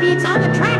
beats on the track.